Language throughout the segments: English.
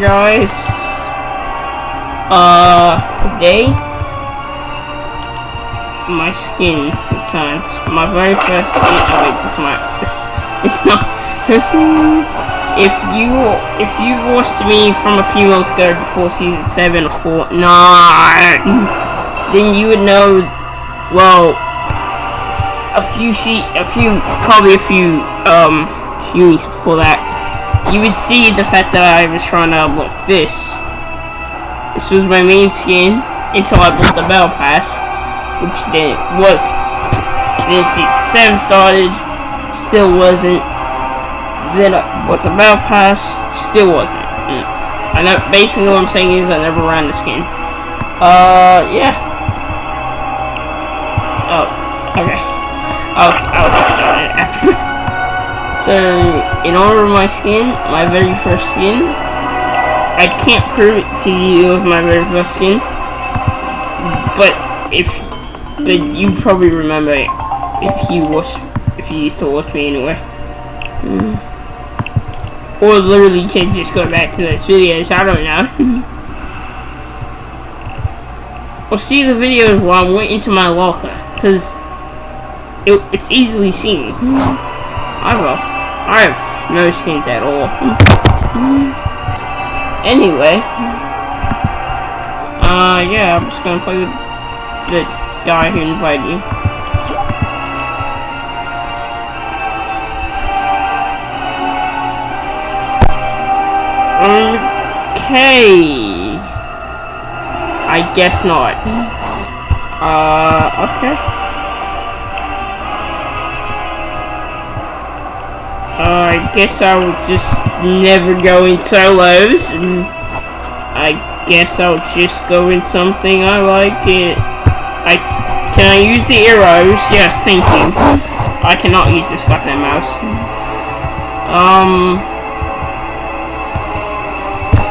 guys. Uh, today, my skin returned. My very first skin. Oh wait, this. It's not. if you if you've watched me from a few months ago before season seven or four, nine, then you would know. Well, a few sheet, a few, probably a few um weeks before that you would see the fact that I was trying to unlock this. This was my main skin until I bought the Battle Pass, which then wasn't. Then season 7 started, still wasn't. Then I bought the Battle Pass, still wasn't. Mm. I know, basically what I'm saying is I never ran the skin. Uh, yeah. Oh, okay. I'll, I'll it. So, in order of my skin, my very first skin, I can't prove it to you it was my very first skin, but if, but you probably remember it if you watch, if you used to watch me anyway. Mm. Or literally can just go back to those videos, I don't know. or see the videos while I'm waiting to my locker, because it, it's easily seen. I will. I have no skins at all. Anyway. Uh, yeah, I'm just gonna play with the guy who invited me. Okay. I guess not. Uh, okay. I guess I'll just never go in solos. And I guess I'll just go in something I like it. I can I use the arrows? Yes, thank you. I cannot use this goddamn mouse. Um,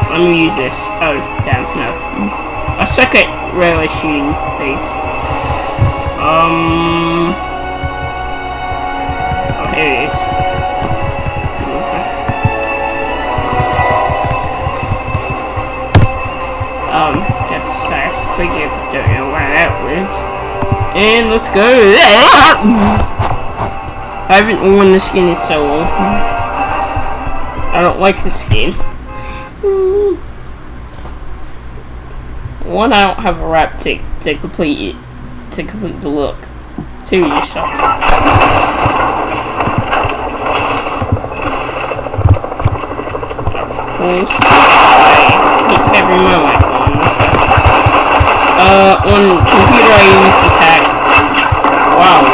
let me use this. Oh, damn, no. I suck at really shooting things. Um, It, don't know where that went. And let's go. I haven't worn the skin in so long. I don't like the skin. One, I don't have a wrap to to complete it, to complete the look. Two, you suck. Of course, I hate every moment. Uh, on computer I use attack. Wow.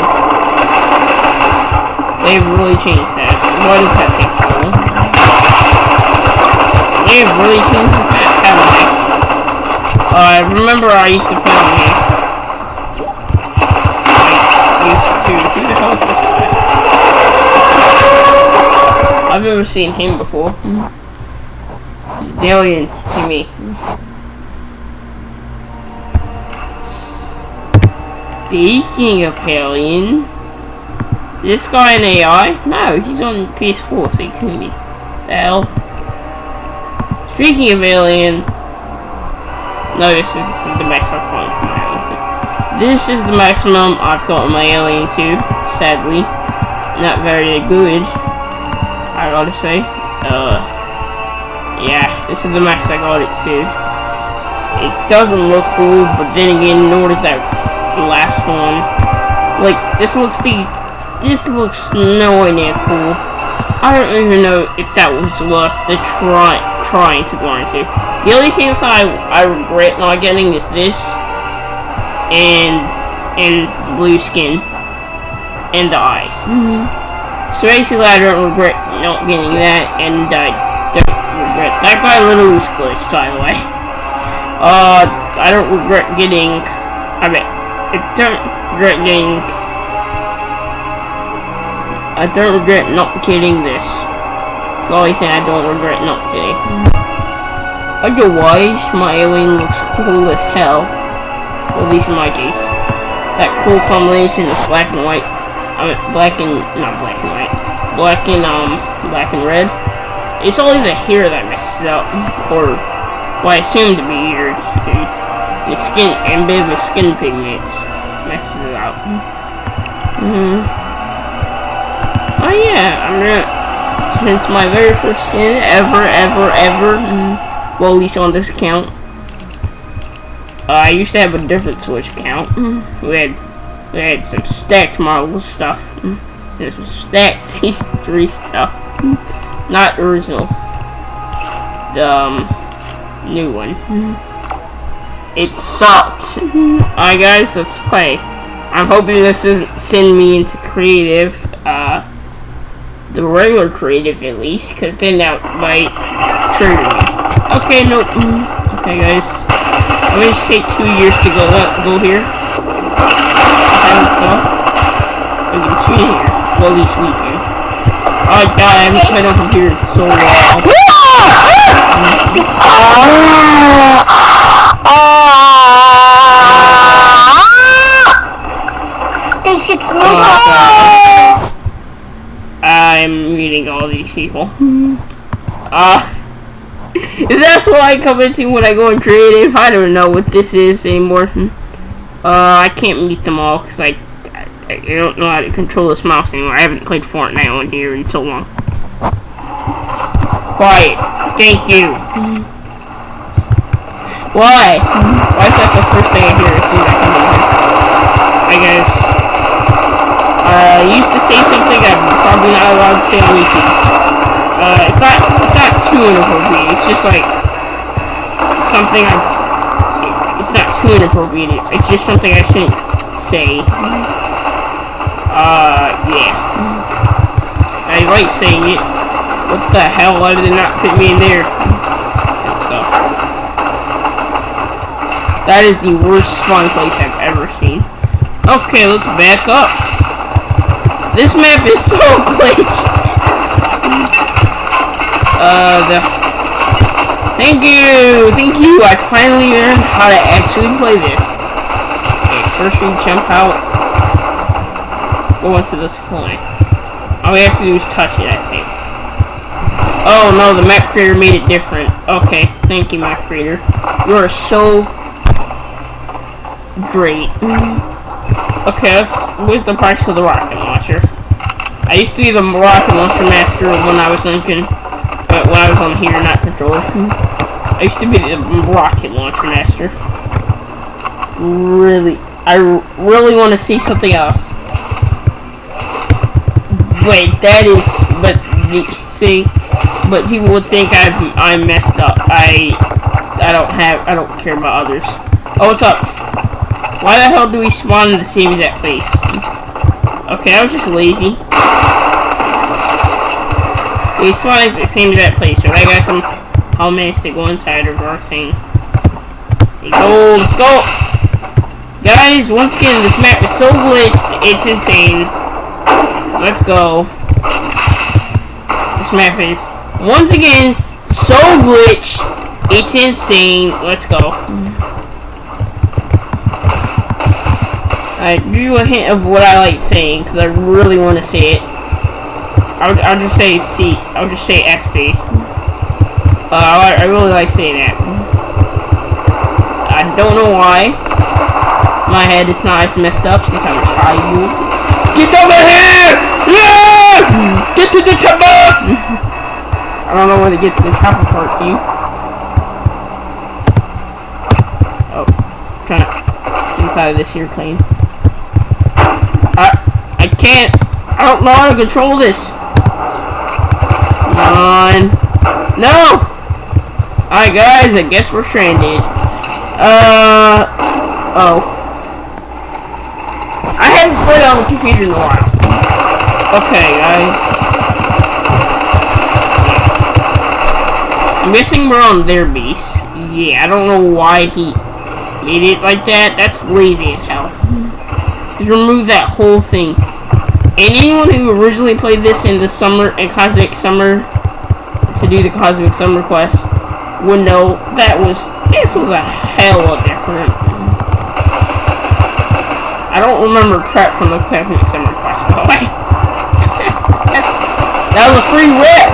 They've really changed that. Why does that take so long? They've really changed that, haven't they? Uh, I remember I used to play on here. I used to... Who the hell is this guy? I've never seen him before. Alien to me. Speaking of Alien, this guy in AI? No, he's on PS4, so he couldn't be. Hell? Speaking of Alien, no, this is the max I've got my Alien 2. This is the maximum I've got on my Alien 2, sadly. Not very good, I gotta say. Uh, yeah, this is the max I got it to. It doesn't look cool, but then again, nor does that last one. Like, this looks the... This looks nowhere near cool. I don't even know if that was worth the try, trying to go into. The only thing that I, I regret not getting is this. And... And blue skin. And the eyes. Mm -hmm. So basically, I don't regret not getting that, and I don't regret that guy little loose glitch, by the way. Uh, I don't regret getting. I mean, I don't regret getting... I don't regret not getting this. It's the only thing I don't regret not getting. Otherwise, my alien looks cool as hell. At least in my case. That cool combination of black and white. I mean, black and... not black and white. Black and, um, black and red. It's always the hair that messes up, or what I assume to be your, your skin, and the skin pigments messes it up. Mm hmm Oh yeah, I'm gonna, since my very first skin ever, ever, ever, mm, well at least on this account, uh, I used to have a different Switch account. Mm. We had we had some stacked Marvel stuff. Mm. This was stacked C3 stuff. Not original. The um, new one. It sucked. Alright guys, let's play. I'm hoping this doesn't send me into creative, uh, the regular creative at least, because then that might trigger me. Okay, no, okay guys. I'm gonna just take two years to go, uh, go here. Okay, let's go. We can here. Well, at least we can. Oh god, I haven't played on computer in so long. Oh, I'm meeting all these people. Uh, that's why I come and see when I go in creative. I don't know what this is anymore. Uh, I can't meet them all because I, I, I don't know how to control this mouse anymore. I haven't played Fortnite on here in so long. Quiet. Thank you. Why? Why is that the first thing I hear as soon as I come in here? I guess. Uh, I used to say something I'm probably not allowed to say on YouTube. Uh, it's not, it's not too inappropriate. It's just like something I. It's not too inappropriate. It's just something I shouldn't say. Uh, yeah. I like saying it. What the hell? Why did it not put me in there? Let's go. That is the worst spawn place I've ever seen. Okay, let's back up. This map is so glitched. Uh, the... Thank you! Thank you! I finally learned how to actually play this. Okay, first we jump out. Go into this point. All we have to do is touch it, I think. Oh no, the map creator made it different. Okay, thank you, map creator. You are so great. Okay, let's, where's the price of the rocket I used to be the rocket launcher master when I was thinking, but when I was on here, not controller. I used to be the rocket launcher master. Really, I really want to see something else. Wait, that is, but see, but people would think I'm I'm messed up. I I don't have I don't care about others. Oh, what's up? Why the hell do we spawn in the same exact place? Okay, I was just lazy. We in the same exact place, right? I got some how many to go inside of our thing. Go, let's go! Guys, once again, this map is so glitched, it's insane. Let's go. This map is, once again, so glitched, it's insane. Let's go. I give you a hint of what I like saying, because I really want to say it. I'll, I'll just say C. I'll just say SB. Uh, I, I really like saying that. I don't know why. My head is not as messed up Sometimes I was child. Get over here! Yeah! Get to the top! I don't know when to get to the chopper part, you. Oh, trying to inside of this here plane. Can't. I don't know how to control this. Come on. No! Alright guys, I guess we're stranded. Uh oh. I haven't played on the computer in a while. Okay guys. I'm guessing we're on their. Yeah, I don't know why he made it like that. That's lazy as hell. Just remove that whole thing. Anyone who originally played this in the summer and Cosmic Summer to do the Cosmic Summer quest would know that was this was a hell of a different. I don't remember crap from the Cosmic Summer quest, by the way. that was a free rip!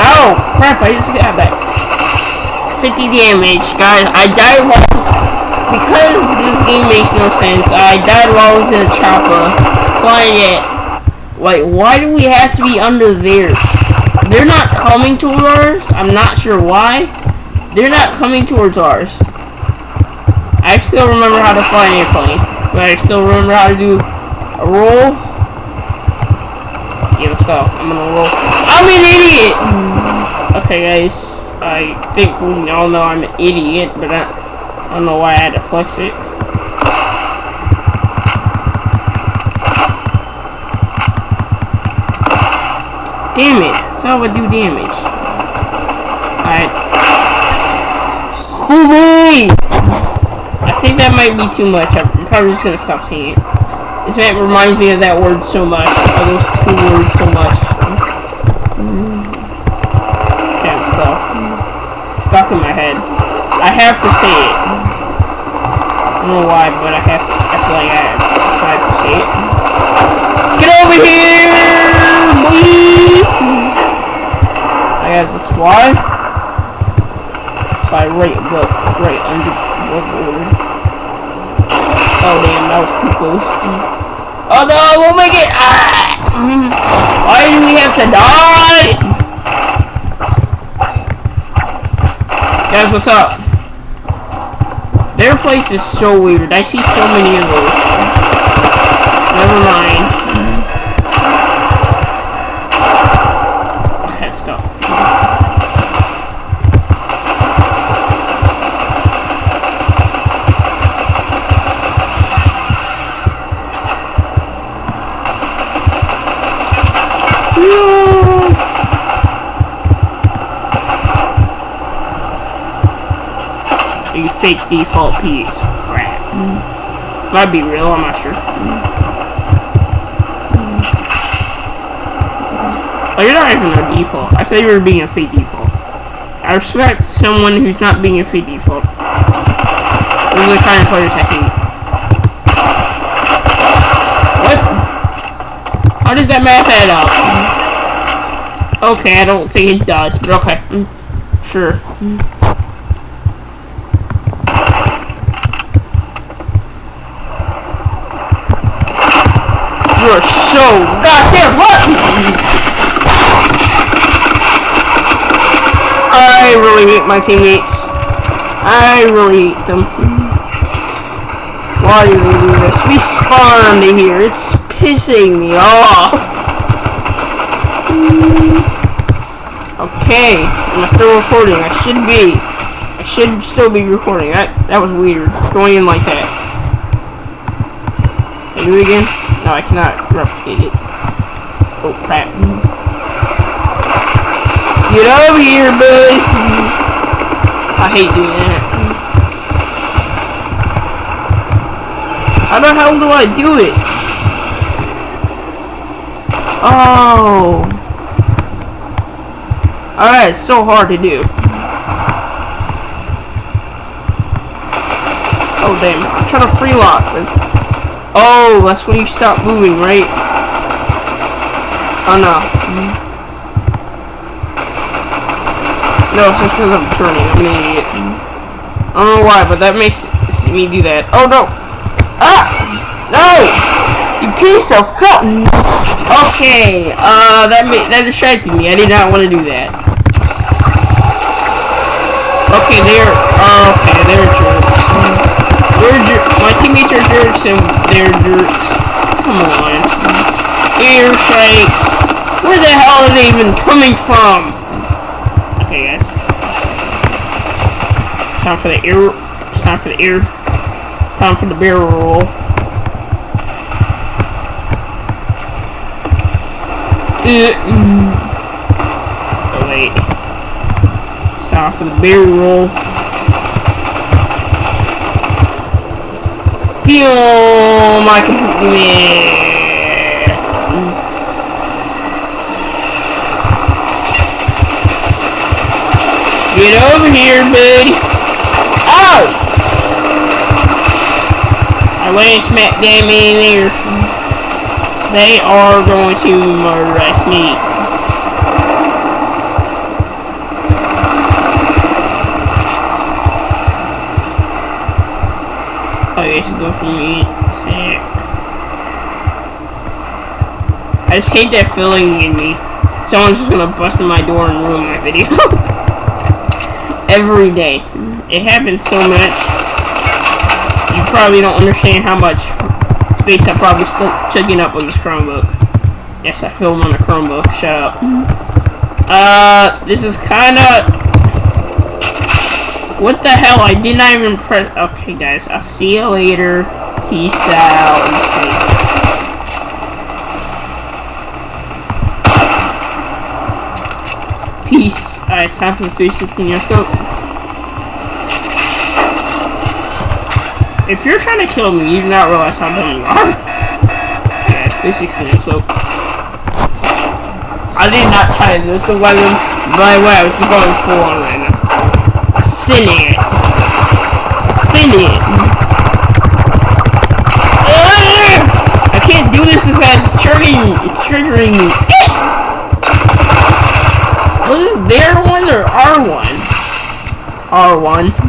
Oh, crap, I just got that. 50 damage, guys. I died while... Because this game makes no sense, I died while I was in a chopper. Flying it. Wait, why do we have to be under theirs? They're not coming towards ours. I'm not sure why. They're not coming towards ours. I still remember how to fly an airplane. But I still remember how to do a roll. Yeah, let's go. I'm gonna roll. I'm an idiot! Hmm. Okay, guys. I think we all know I'm an idiot, but I, I don't know why I had to flex it. Damn it. I would do damage. Alright. Sweet! I think that might be too much. I'm probably just gonna stop saying it. This map reminds me of that word so much. Of those two words so much. Go. It's stuck in my head. I have to say it. I don't know why, but I have to. I feel like I have to say it. Get over here, boy! I guess let's fly. Fly right above, right under, above board. Oh damn, that was too close. Oh no, I won't make it! Ah! Why do we have to die? Guys, what's up? Their place is so weird. I see so many of those. Never mind. Okay, let's go. You fake default piece. Crap. Might be real, I'm not sure. Oh, you're not even a default. I thought you were being a fake default. I respect someone who's not being a fake default. Those are the kind of players I hate. What? How does that math add up? Okay, I don't think it does, but okay. Mm, Sure. You're so goddamn lucky! I really hate my teammates. I really hate them. Why do they do this? We spawned here. It's pissing me off. Okay, Am I'm still recording. I should be. I should still be recording. That that was weird. Going in like that. Can I do it again? No, I cannot replicate it. Oh crap. Get over here, bud! I hate doing that. How the hell do I do it? Oh. oh Alright, it's so hard to do. Oh damn, I'm trying to free lock. That's Oh, that's when you stop moving, right? Oh no. No, it's just because I'm turning. I'm an idiot. I don't know why, but that makes me do that. Oh no! Ah! No! You piece of fuck! Okay, uh, that made, that distracted me. I did not want to do that. Okay, they're okay. They're jerks. They're jer My teammates are jerks and they're jerks. Come on. Air strikes. Where the hell are they even coming from? Okay, guys. It's time for the air. It's time for the air. It's time for the barrel roll. Oh wait. It's time for the barrel roll. Fume! I completely Get over here, buddy. Oh! I went and smacked them in there. They are going to arrest me. I guess go for me. I just hate that feeling in me. Someone's just gonna bust in my door and ruin my video. Every day. It happens so much. You probably don't understand how much space I probably taking up on this Chromebook. Yes, I film on a Chromebook. Shut up. Uh, this is kind of... What the hell? I did not even press... Okay, guys. I'll see you later. Peace out. Peace. Alright, time for the 360 your scope. If you're trying to kill me, you do not realize how dumb you are. Yeah, it's so... I did not try to do this, by the way, I was just going full on right now. Silly, it. It. I can't do this as fast. It's triggering me. It's triggering me. Was this their one or R1? R1.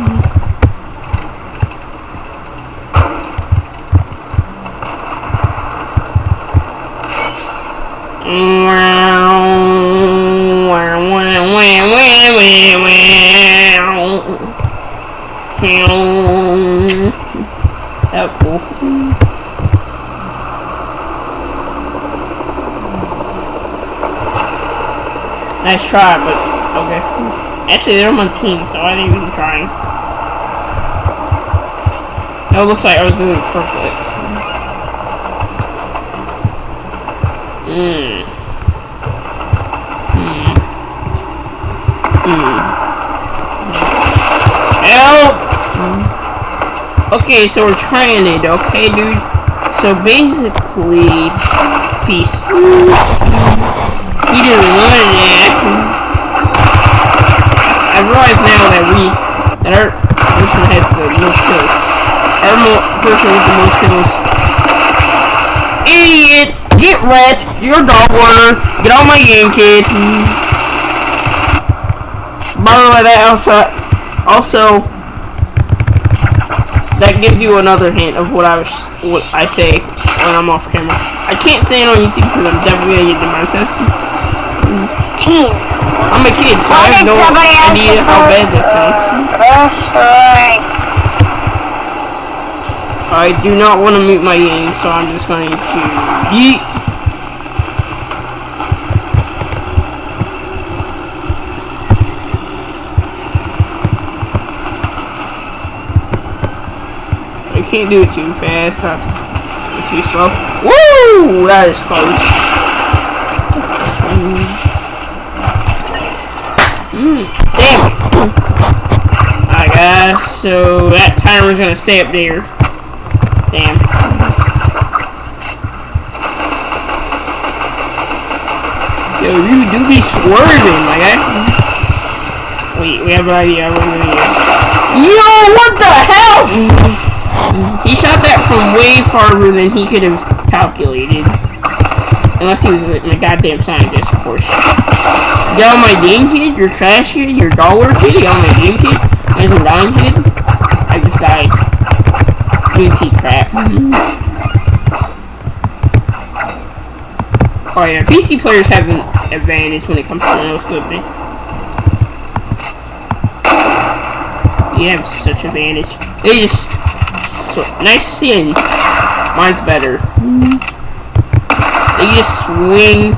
Try, but okay. Actually, they're on my team, so I didn't even try. It looks like I was doing front flips. Mmm. Mmm. Mm. Help! Okay, so we're trying it, okay, dude? So basically, peace. He didn't want it. I realize now that we, that our person has the most kills. Our mo person with the most kills. Idiot! Get wrecked! You're a dog warner. Get on my game, kid. By the way, that also, also, that gives you another hint of what I was, what I say when I'm off camera. I can't say it on YouTube because I'm definitely gonna get demonetized. I'm a kid, so I have no idea how bad that sounds. I do not want to mute my game, so I'm just going to yeet. I can't do it too fast, not too slow. Woo! That is close. Mm, damn it. I guess, so that timer's gonna stay up there. Damn. Yo, you do be swerving, my guy. Wait, we have an idea. Yo, what the hell? He shot that from way farther than he could have calculated. Unless he was a, a goddamn scientist, of course. On my game kid, your trash kid, your dollar kid, on my game kid, my down kid. Just died. crap. Oh yeah, PC players have an advantage when it comes to no scoping. You have such advantage. They just so nice seeing. Mine's better. They just swing,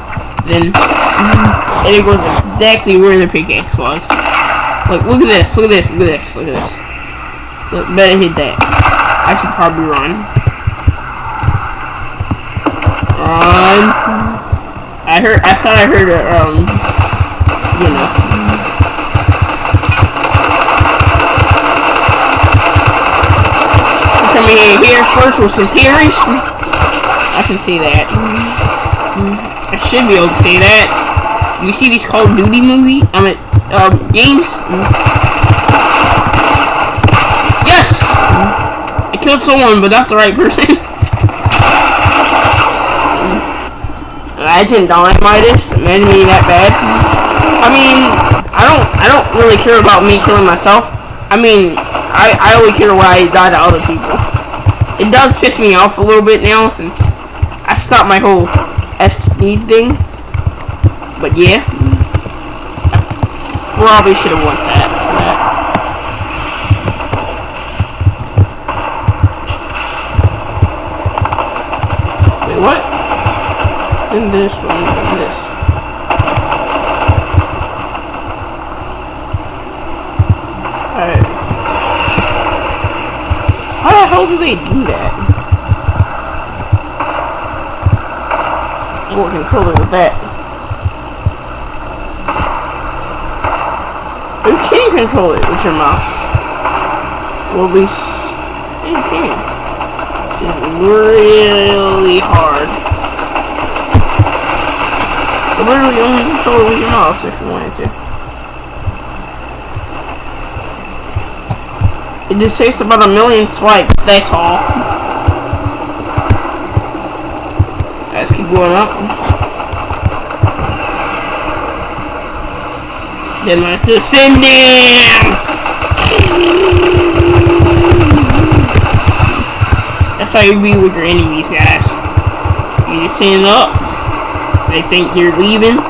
then, and it goes exactly where the pickaxe was. Like, look at this, look at this, look at this, look at this. Look, better hit that. I should probably run. Run. I heard, I thought I heard a, um, you know. Coming in here first with some theories. I can see that. I should be able to say that. You see these Call of Duty movie? I mean, um, games? Yes! I killed someone, but not the right person. Imagine dying Midas. Imagine me that bad. I mean, I don't, I don't really care about me killing myself. I mean, I, I only care when I die to other people. It does piss me off a little bit now since I stopped my whole F speed thing. But yeah. I probably should have won that. Wait, what? Then this one, then this. Alright. How the hell do they do that? What controller with that? You can control it with your mouse. Well, at least you can. Really hard. Literally only control it with your mouse if you wanted to. It just takes about a million swipes, that's all. Let's keep going up. Then let's ascend down! That's how you be with your enemies, guys. You just stand up, they think you're leaving,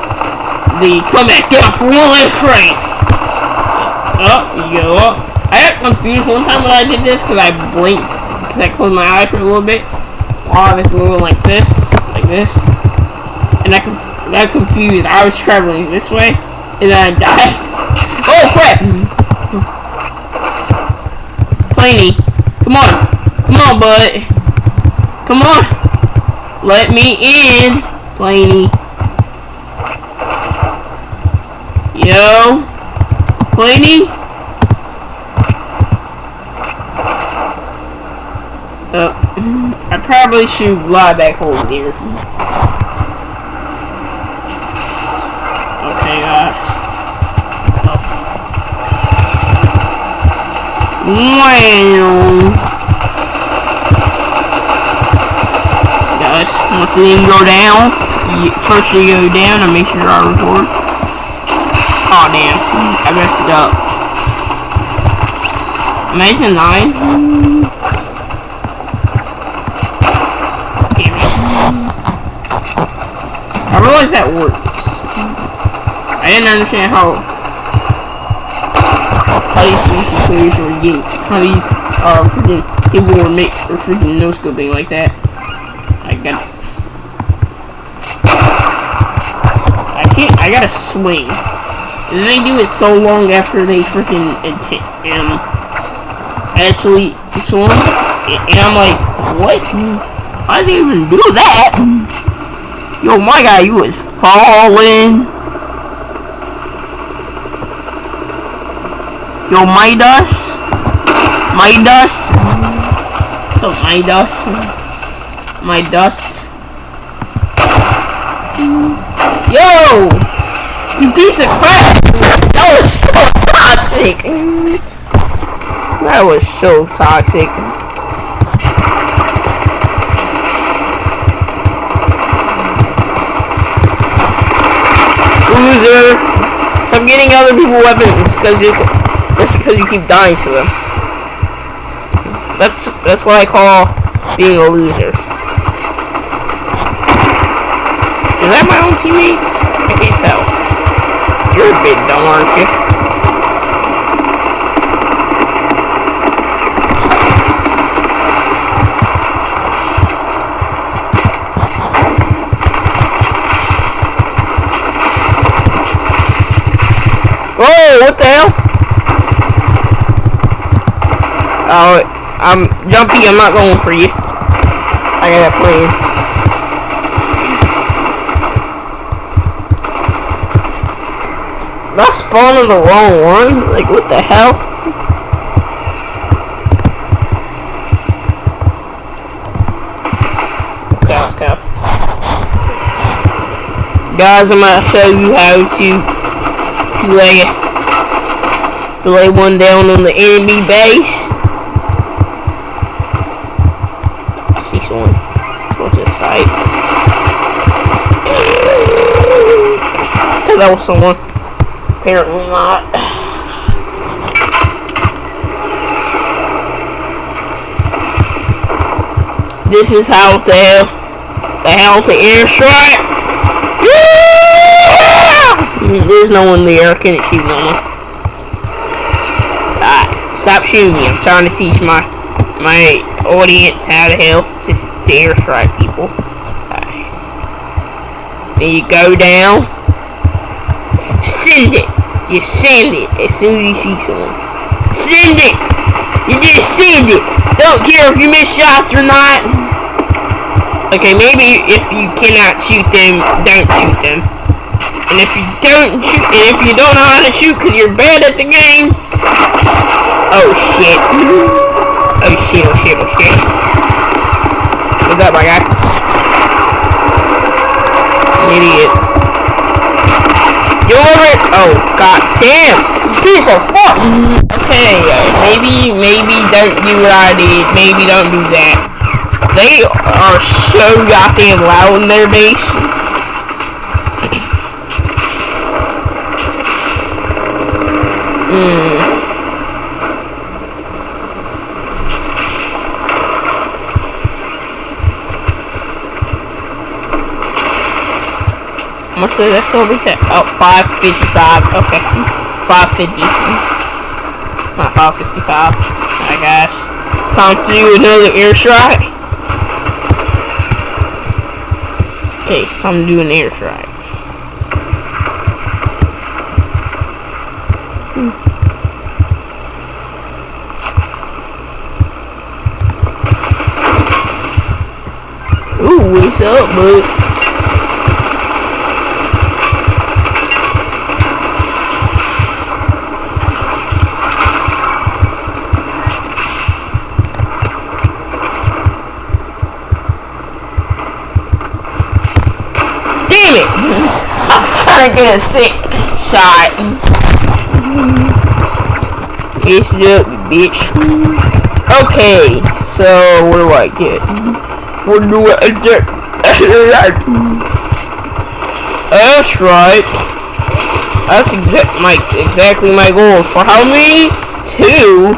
then you come back down for one last strength. Oh, up, oh, you go up. I got confused one time when I did this because I blinked, because I closed my eyes for a little bit while I was moving like this, like this. And I got confused. I was traveling this way, and then I died. oh crap! Planey, come on, come on, bud, come on, let me in, Planey. Yo, Planey. Uh, I probably should lie back over here. Okay, guys. Wow. Guys, once the thing go down, first you go down and make sure I record. Oh damn, I messed it up. Make a nine. Damn it. I realize that works. I didn't understand how how these PC players were getting how these uh freaking people were make or freaking no scoping like that. I got I can't I gotta swing. And they do it so long after they freaking um actually swung. And I'm like, what? I didn't even do that. Yo, my guy, you was falling. Yo, my dust. My dust. So, my dust. My dust. Yo! You piece of crap! That was so toxic! That was so toxic. Loser! Stop getting other people weapons because you just because you keep dying to them. That's that's what I call being a loser. Is that my own teammates? Bit dumb, aren't you? Whoa, what the hell? Oh, I'm jumpy, I'm not going for you. I got a plan. Not spawning the wrong one? Like, what the hell? Okay, let's. Guys, I'm gonna show you how to to lay to lay one down on the enemy base. I see someone. Someone to the side. That was someone. Apparently not. This is how to the hell to airstrike. Yeah! There's no one there. I can't shoot no one. Alright, stop shooting me. I'm trying to teach my my audience how to hell to, to airstrike people. Alright. Then you go down. Send it. Just send it as soon as you see someone. Send it! You just send it! Don't care if you miss shots or not. Okay, maybe if you cannot shoot them, don't shoot them. And if you don't shoot, and if you don't know how to shoot because you're bad at the game, oh shit. Oh shit, oh shit, oh shit. What's up, my guy? Idiot. You over it? Oh, god damn! Piece of fuck! Okay, maybe, maybe don't do what I did. Maybe don't do that. They are so goddamn loud in their base. Mm. How much did that still be set? Oh, 555. Okay. 550. Not 555. I guess. Time to do another airstrike. Okay, it's time to do an airstrike. Hmm. Ooh, what's up, bud? Damn it! To get a sick shot. Up, bitch. Okay, so what do I get? What do I get? That's right. That's exa my exactly my goal. For how many? Two?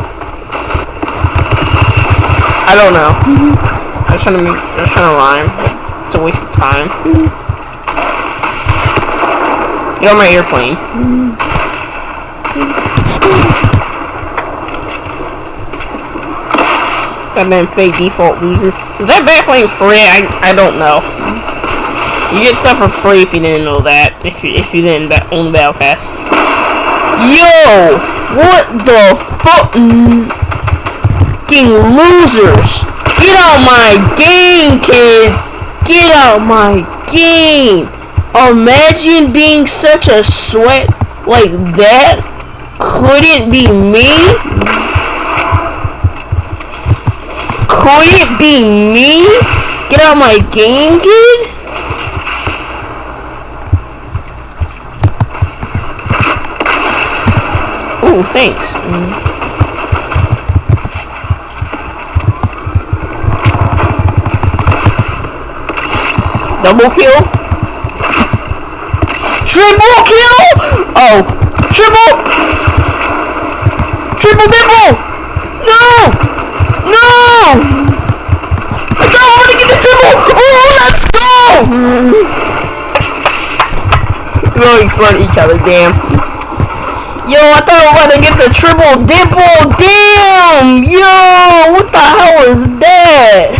I don't know. I was trying to make, I was trying to rhyme. It's a waste of time. Get on my airplane. Goddamn fake default loser. Is that backplane free? I I don't know. You get stuff for free if you didn't know that. If you if you didn't ba own the battle pass. Yo, what the fuck? Fucking losers! Get out my game, kid! Get out my game! Imagine being such a sweat like that. Couldn't be me. Could it be me? Get out my game, kid? Ooh, thanks. Mm. Double kill? Triple kill? Oh, triple! Triple dipple! No! No! I don't want to get the triple! Oh, let's go! Going to each other, damn. Yo, I thought I was about to get the triple dipple. Damn! Yo, what the hell is that?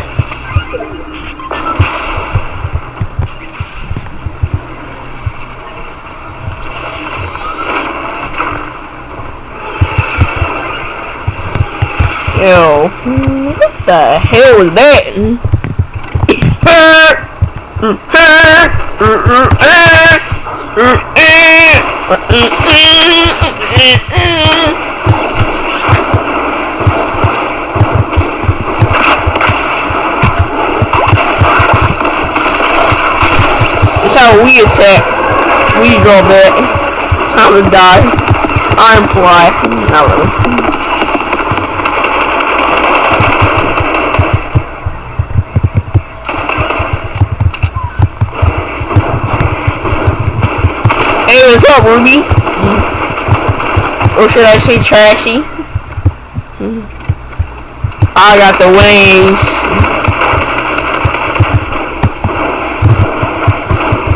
Yo, what the hell was that? That's how we attack. We draw back. Time to die. I'm fly. Not really. what's up, Ruby? Or should I say trashy? I got the wings.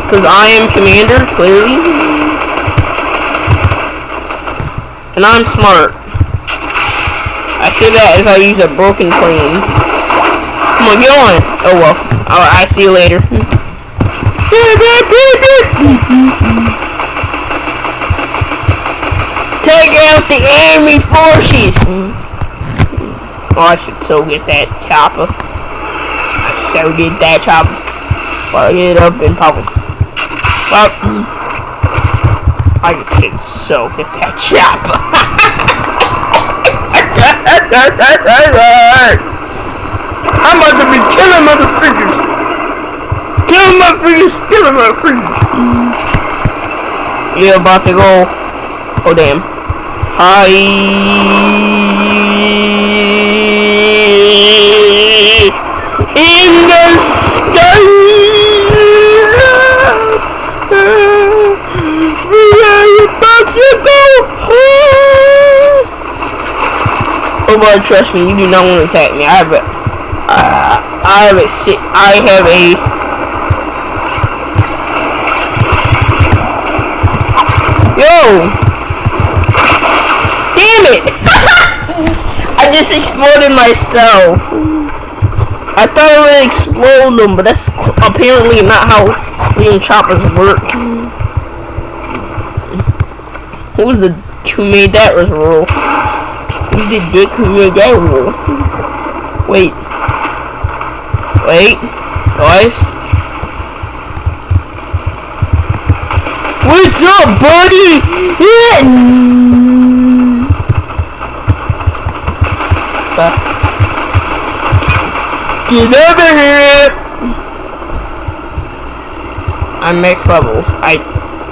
Because I am commander, clearly. And I'm smart. I say that as I use a broken plane. Come on, get on. Oh well. I'll, I'll see you later. Take out the enemy forces! Oh, I should so get that chopper. I so get that chopper. Fire it up and pop it. Pop. I should so get that chopper. I'm about to be killing motherfuckers. Killing motherfuckers. Killing motherfuckers. Yeah, about to go. Oh damn. High in the sky. We are about to go high. Oh boy, trust me, you do not want to attack me. I have a, uh, I have a, I have a. Yo! Damn it! I just exploded myself. I thought it would explode them, but that's apparently not how Liam choppers work. Who was the who made that rule? Who's the dick who made that rule? Wait. Wait. Guys. What's up, buddy? Get over here! I'm max level. I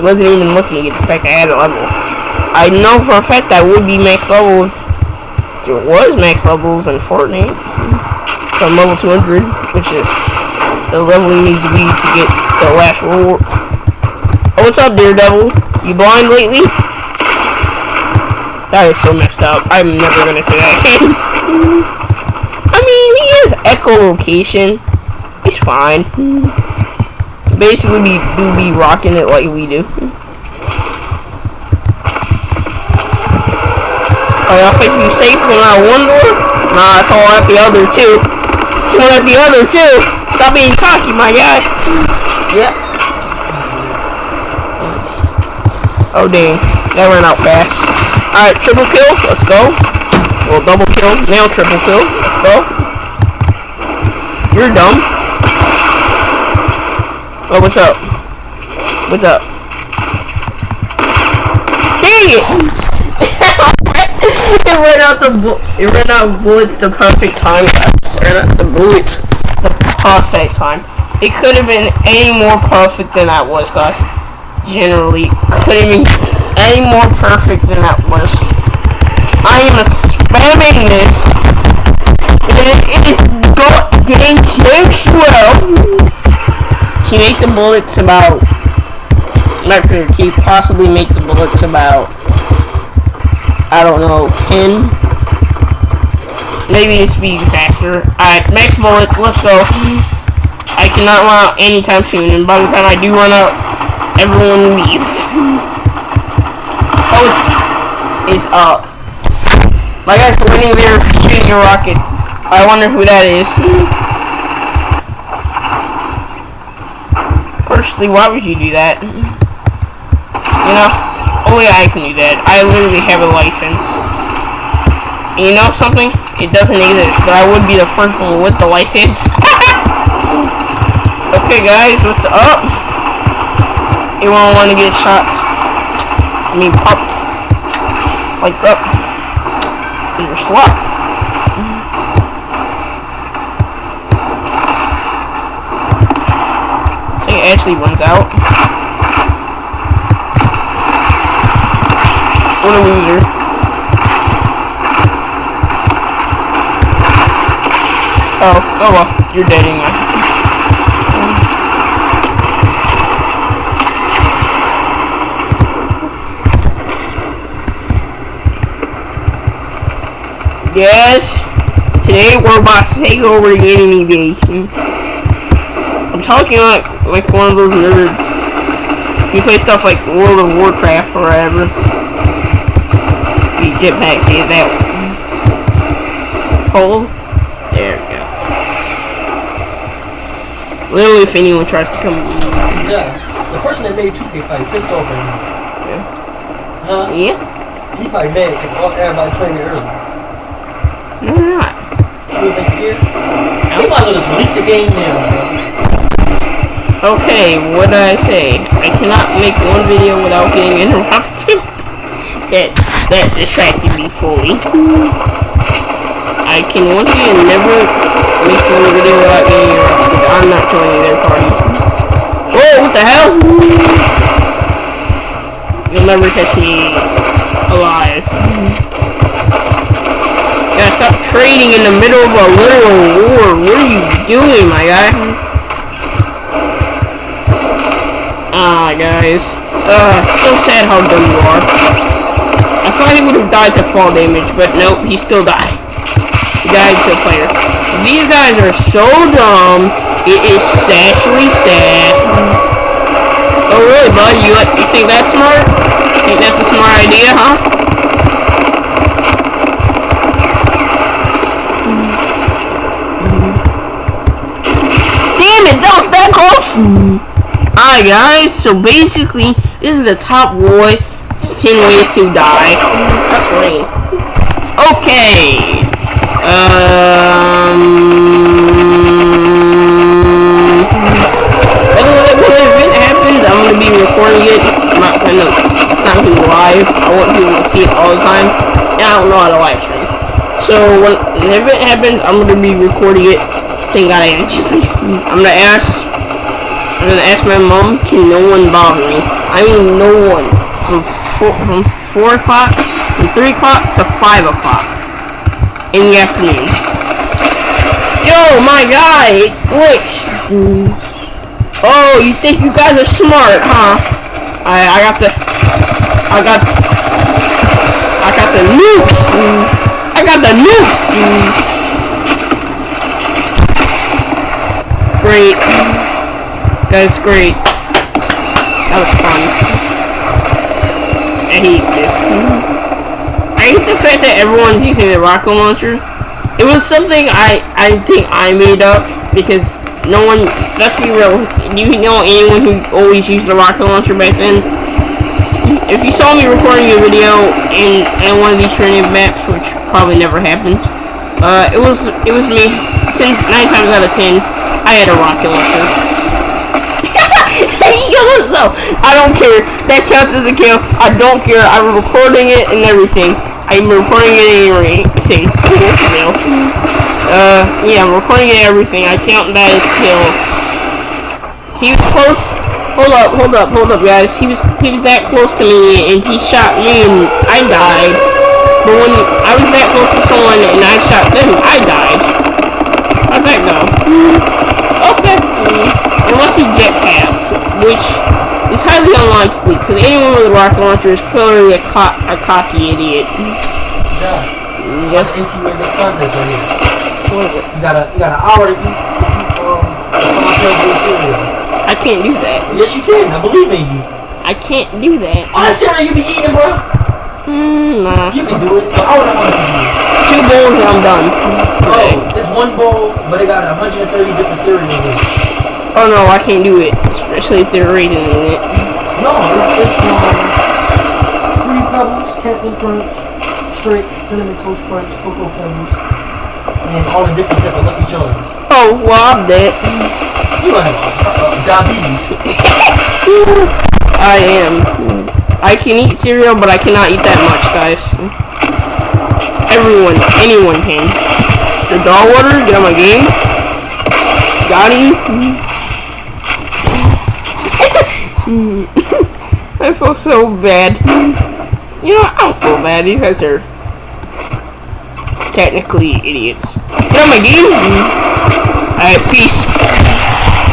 wasn't even looking at the fact I had a level. I know for a fact I would be max level if there was max levels in Fortnite. From level 200, which is the level you need to be to get the last reward. Oh, what's up, Daredevil? You blind lately? That is so messed up. I'm never gonna say that again. I mean, he has echolocation. He's fine. Basically, we do be rocking it like we do. Oh, think you safe when out one door? Nah, it's all at the other two. It's one at the other two. Stop being cocky, my guy. Yep. Oh dang, that ran out fast. Alright, triple kill, let's go. Well, double kill, now triple kill, let's go. You're dumb. Oh, what's up? What's up? Dang it! it ran out the it ran out of bullets the perfect time. It ran out the bullets the perfect time. It could have been any more perfect than that was, guys generally couldn't be any more perfect than that was. I am a spamming this, bullets about? Gonna can possibly make the bullets about? I don't know, ten. Maybe it's be faster. Alright, max bullets. Let's go. I cannot run out anytime soon, and by the time I do run out, everyone leaves Oh, is up. My guy's winning there shooting a rocket. I wonder who that is. Personally, why would you do that? You know, only I can do that. I literally have a license. And you know something? It doesn't exist, but I would be the first one with the license. okay, guys, what's up? Anyone want to get shots? I mean, pops. Like up. In your slot. I think Ashley runs out. What a loser. Oh, oh well, you're dead anyway. Yes, today we're about to take over the enemy base. I'm talking like like one of those nerds You play stuff like World of Warcraft or whatever. You jetpack, see that hole? There we go. Literally, if anyone tries to come, Yeah. The person that made 2K probably pissed off right now. Yeah. Huh? yeah, He probably mad because everybody playing it early. no, they're not. You think he care? He might as well just release the game now, bro. Okay, what did I say? I cannot make one video without getting interrupted. that that distracted me fully. I can once again never make one video without getting interrupted. I'm not joining their party. Whoa, what the hell? You'll never catch me alive. Yeah, stop trading in the middle of a literal war. What are you doing, my guy? Ah, guys. Uh, so sad how dumb you are. I thought he would have died to fall damage, but nope, he still died. He died to a player. These guys are so dumb. It is actually sad. Oh really, bud? You you think that's smart? Think that's a smart idea, huh? Damn it, that was that close! Alright guys, so basically, this is the top boy. 10 ways to die. That's rain. Okay. Um. When the event happens, I'm gonna be recording it. I'm not gonna. It's not gonna be live. I want people to see it all the time. And I don't know how to live stream. So when the event happens, I'm gonna be recording it. Thank God I actually. I'm gonna ask. I'm gonna ask my mom, can no one bother me? I mean, no one. From four, from four o'clock, from three o'clock to five o'clock in the afternoon. Yo, my guy, it glitched. Oh, you think you guys are smart, huh? I I got the I got I got the nukes. I got the nukes. Great. That's great. That was fun. I hate this. I hate the fact that everyone's using the rocket launcher. It was something I I think I made up because no one. Let's be real. Do you know anyone who always used the rocket launcher back then? If you saw me recording a video in in one of these training maps, which probably never happened, uh, it was it was me. Ten, nine times out of ten, I had a rocket launcher. Himself. I don't care. That counts as a kill. I don't care. I'm recording it and everything. I'm recording it and everything. uh, yeah, I'm recording it and everything. I count that as kill. He was close. Hold up, hold up, hold up, guys. He was he was that close to me, and he shot me, and I died. But when I was that close to someone and I shot them, I died. How's that go? Okay. Unless he jetpacked, which is highly unlikely, because anyone with a rocket launcher is clearly a, co- a cocky idiot. Josh, you Yes. to you in this contest right here. What is it? You got a you got an hour to eat, eat um, of cereal. I can't do that. Yes, you can. I believe in you. I can't do that. All that cereal you be eating, bro. Mm, nah. You can do it. But I know what to do. it. Two bowls and I'm done. Oh, it's one bowl, but it got 130 different cereals in it. Oh no, I can't do it. Especially if they're raisins in it. No, it's, it's um, Fruity Pebbles, Captain Crunch, Trix, Cinnamon Toast Crunch, Cocoa Pebbles, and all the different type of Lucky Charms. Oh, well, I'm dead. You gonna have uh, uh, diabetes. I am. I can eat cereal, but I cannot eat that much, guys. Everyone, anyone can. The dog water, get on my game. Got him. Mm. I feel so bad. You know, I don't feel bad. These guys are technically idiots. Get on my game. Alright, peace.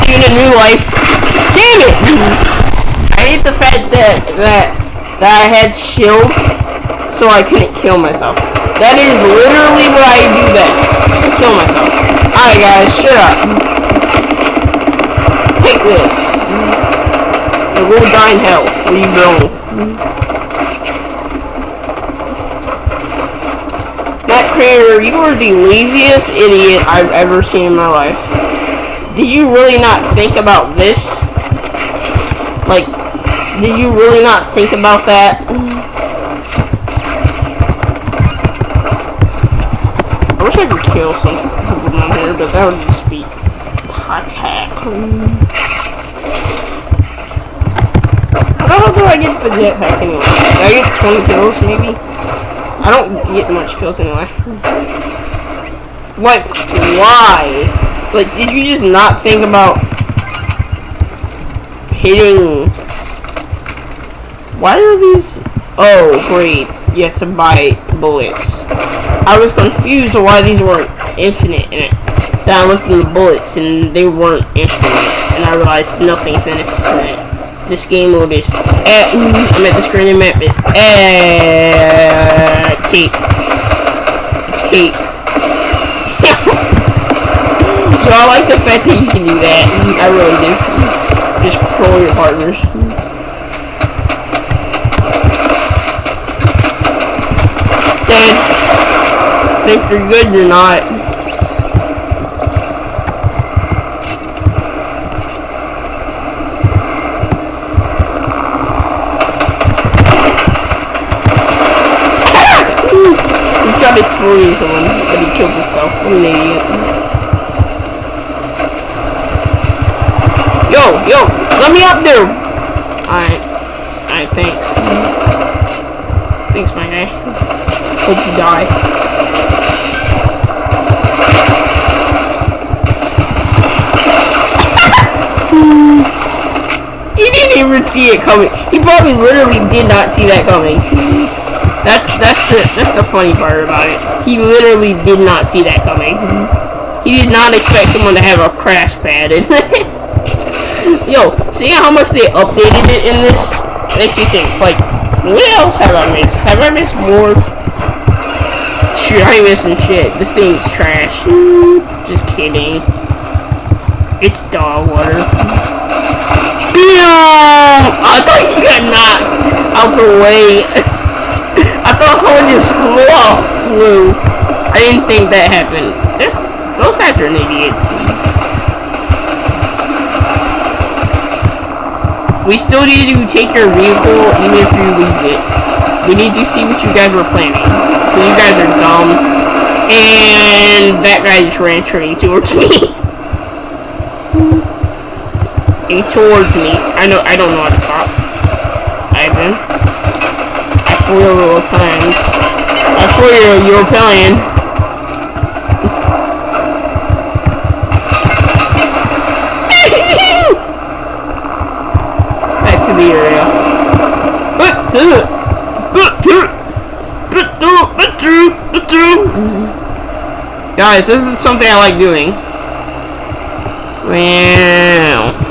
See you in a new life. Damn it! I hate the fact that that that I had shield, so I couldn't kill myself. That is literally what I do best. Kill myself. Alright guys, shut up. Take this. Or go die in hell, you belong. Matt Crater, you are the laziest idiot I've ever seen in my life. Did you really not think about this? Like, did you really not think about that? I wish I could kill some people down here, but that would just be attack. How do I get the jetpack anyway? Do I get 20 kills maybe? I don't get much kills anyway. Like, why? Like, did you just not think about hitting... Why are these... Oh, great. You have to buy bullets. I was confused why these weren't infinite in it. Then I looked at the bullets and they weren't infinite. And I realized nothing's infinite. This game mode is... Eh, I'm at the screen map is... Eh, cake. It's cake. so I like the fact that you can do that. I really do. Just control your partners. Dead. Think you're good, you're not. He tried exploding someone, but he killed himself. What an uh, idiot. Yo, yo, let me up there! Alright. Alright, thanks. Thanks, my guy. Hope you die. He didn't even see it coming. He probably literally did not see that coming. That's that's the that's the funny part about it. He literally did not see that coming. He did not expect someone to have a crash pad in it. Yo, seeing how much they updated it in this makes me think, like, what else have I missed? Have I missed more? Shoot, I ain't missing shit. This thing's trash. Just kidding. It's dog water. I thought you got knocked out the way. Thought someone just flew off, flew. I didn't think that happened. There's, those guys are idiots. We still need to take your vehicle even if you leave it. We need to see what you guys were planning. So you guys are dumb. And that guy just ran straight towards me. and towards me. I know I don't know how to talk. Ivan. I flew your plans. I flew your your plan. Back to the area. Back to it. Back to it. Back to it. Back to it. To it. Guys, this is something I like doing. Wow.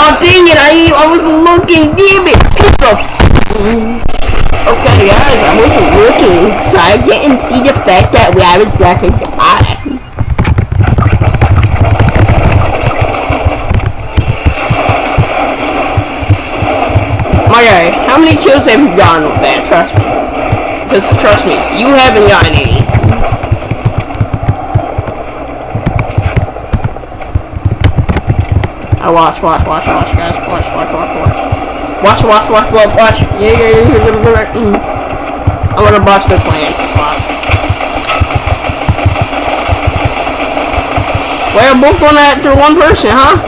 Oh dang it! I was looking. Damn it! It's a. Okay, guys, I wasn't looking, so I didn't see the fact that we have exactly got it. My guy, how many kills have you gotten with that? Trust me. Because trust me, you haven't gotten any. I watch, watch, watch, watch, guys. Watch, watch, watch, watch. Watch, watch, watch, watch, watch. Yeah, yeah, yeah, yeah, yeah, yeah. Mm. I'm gonna bust their plans. Watch. Are both going after one person, huh?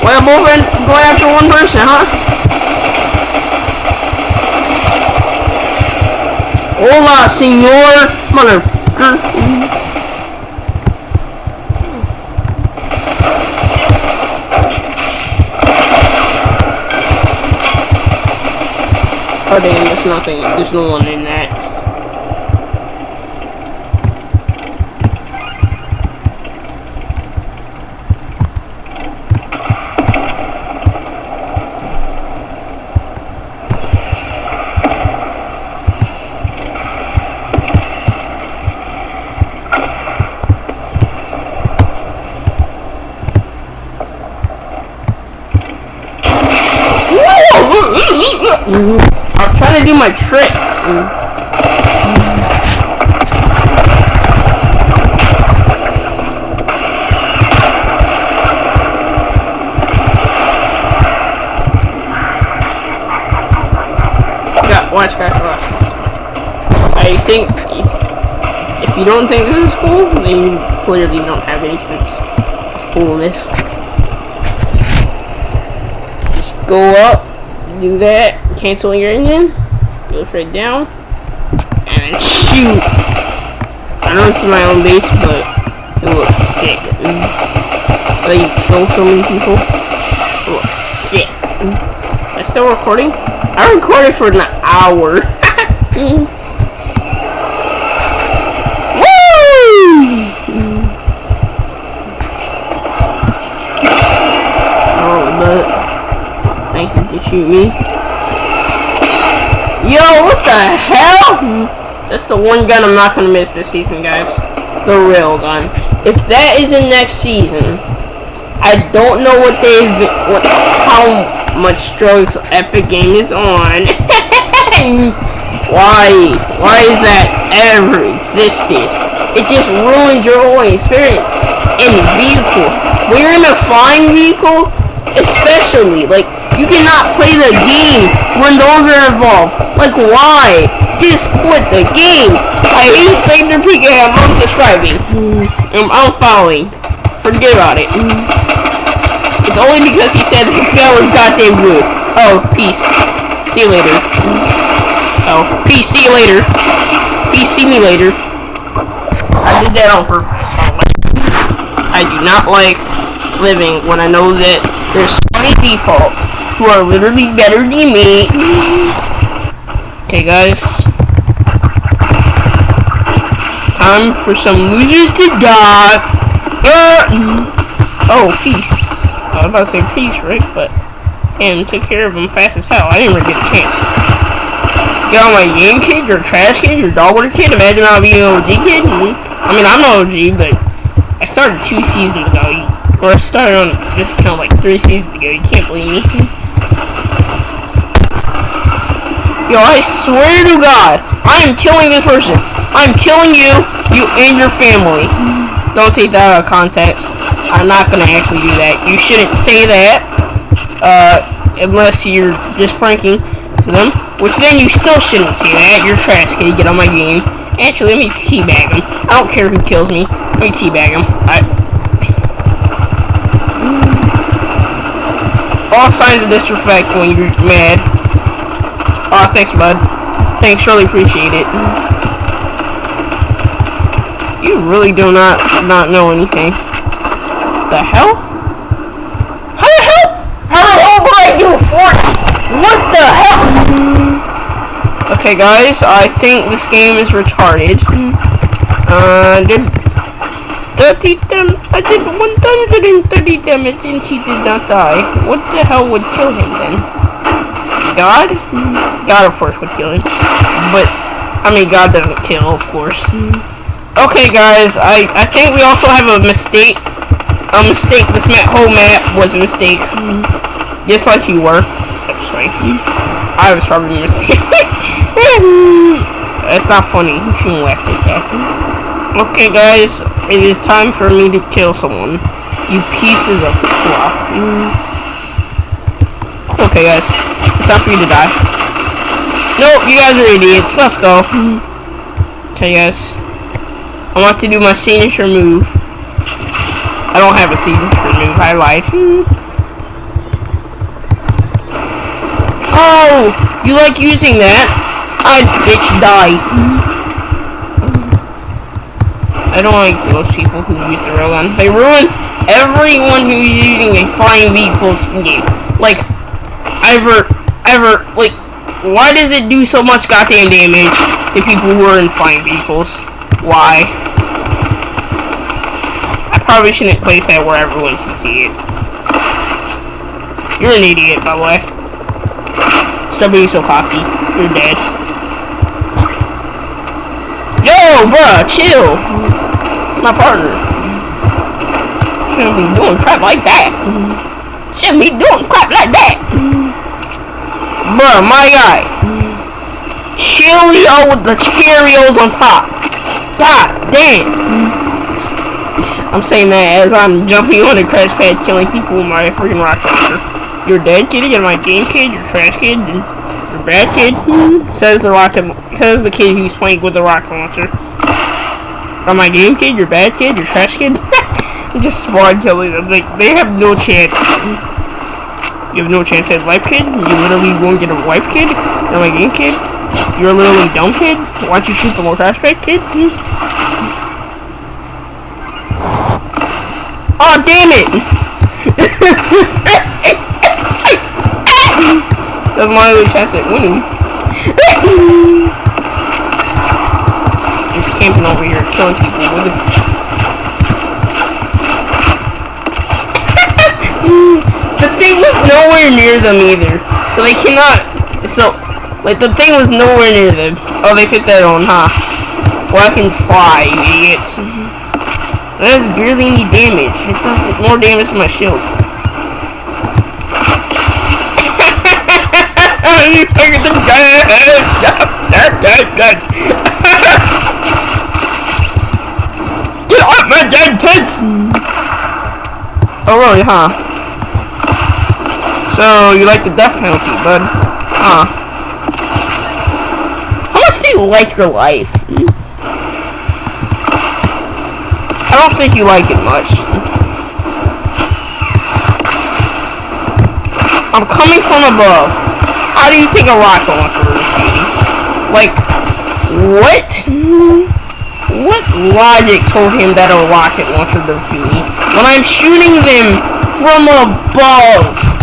Are both in, going after one person, huh? Hola, senor motherfucker. Oh damn, there's nothing, there's no one in that. My trick. Yeah, watch guys, watch, watch, watch. I think if, if you don't think this is cool, then you clearly don't have any sense of coolness. Just go up, do that, cancel your engine, go straight down, and shoot. I know is my own base, but it looks sick. Like you kill so many people. It looks sick. Am I still recording? I recorded for an hour. Woo! Oh, but shoot me. That's the one gun I'm not gonna miss this season, guys. The real gun. If that is in next season, I don't know what they've what how much drugs Epic Game is on. Why? Why is that ever existed? It just ruins your whole experience. In vehicles. When you're in a flying vehicle, especially, like, you cannot play the game when those are involved. Like, why? Just quit the game. I hate Sander PK, I'm unsubscribing. I'm unfollowing. Forget about it. Mm-hmm. It's only because he said the gun was goddamn good. Oh, peace. See you later. Mm-hmm. Oh, peace. See you later. Peace. See me later. I did that on purpose. the. I do not like living when I know that there's so many defaults who are literally better than me. Okay, guys. Time for some losers to die. Uh, oh, peace. I was about to say peace, right? But and took care of him fast as hell. I didn't really get a chance. On my game kid, your trash kid, your dog water kid. Imagine I'll be an OG kid. Mhm. I mean, I'm an OG, but I started two seasons ago. Or I started on this account like three seasons ago. You can't believe me. Yo, I swear to God, I am killing this person. I'm killing you, you and your family. Don't take that out of context. I'm not gonna actually do that. You shouldn't say that, uh, unless you're just pranking them. Which then you still shouldn't say that. You're trash, kid. Get on my game. Actually, let me teabag him. I don't care who kills me. Let me teabag him. I. All signs of disrespect when you're mad. Aw, thanks, bud. Thanks, really appreciate it. You really do not not know anything. The hell? How the hell? How the hell would I do Fortnite? What the hell? Okay, guys, I think this game is retarded. Uh, did 30 dam I did 130 damage and he did not die. What the hell would kill him then? God? God, of course, would kill him. But, I mean, God doesn't kill, of course. Okay, guys, I, I think we also have a mistake. A mistake. This map, whole map was a mistake. Just like you were. That's right. I was probably a mistake. That's not funny. You shouldn't laugh at that. Okay, guys, it is time for me to kill someone. You pieces of fluff. Okay, guys, it's time for you to die. Nope, you guys are idiots. Let's go. Okay, guys. I want to do my signature move. I don't have a signature move. I lied. Oh, you like using that? I bitch die. I don't like those people who use the railgun. They ruin everyone who's using a flying vehicles game. Like, ever, ever, like, why does it do so much goddamn damage to people who are in flying vehicles? Why? I probably shouldn't place that where everyone can see it. You're an idiot, by the way. Stop being so cocky. You're dead. Yo, bruh, chill. My partner. Shouldn't be doing crap like that. Shouldn't be doing crap like that. Bruh, my guy. Cheerio with the Cheerios on top. God damn. I'm saying that as I'm jumping on a crash pad killing people with my freaking rocket launcher. You're dead kid, you're my game kid, you're trash kid, you're bad kid. Says the rocket says the kid who's playing with the rocket launcher. On my game kid, you're bad kid, you're trash kid. just spawn killing them. Like they have no chance. You have no chance at life kid. You literally won't get a wife kid. Not my game kid. You're literally dumb kid. Why don't you shoot the more trash bag kid? Hmm? Oh damn it! That's my only chance at winning. Just camping over here killing people with it. The thing was nowhere near them either. So they cannot so like the thing was nowhere near them. Oh they put that on, huh? Well I can fly, you idiots. That does barely any damage. It does more damage to my shield. you fucking the gun! Get off my dead kids! Mm-hmm. Oh really, huh? So you like the death penalty, bud? Huh? How much do you like your life? I don't think you like it much. I'm coming from above. How do you think a rocket launcher would Like, what? What logic told him that a rocket launcher defeat me when I'm shooting them from above?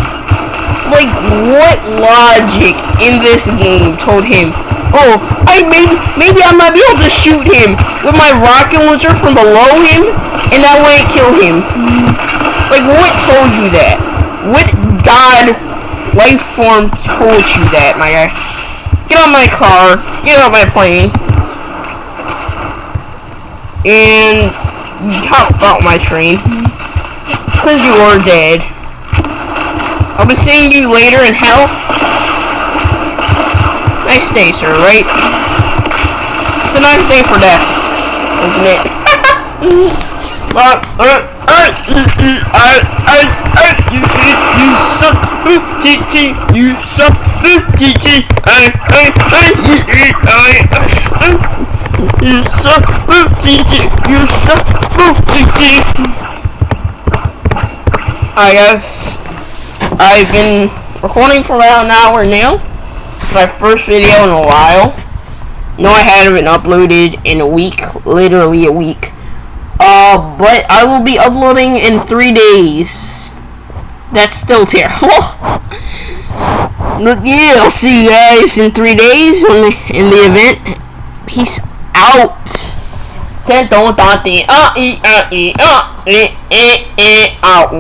Like, what logic in this game told him oh, I maybe maybe I might be able to shoot him with my rocket launcher from below him, and that wouldn't kill him. Like, what told you that? What God life form told you that, my guy? Get on my car, get on my plane, and hop out my train, because you are dead. I'll be seeing you later in hell. Nice day, sir, right? It's a nice day for death, isn't it? you suck, you suck, you suck, you suck. I guess I've been recording for about an hour now It's my first video in a while. No, I haven't uploaded in a week, literally a week. Uh, but I will be uploading in three days. That's still terrible. Look, yeah, I'll see you guys in three days when the, in the event. Peace out. Out.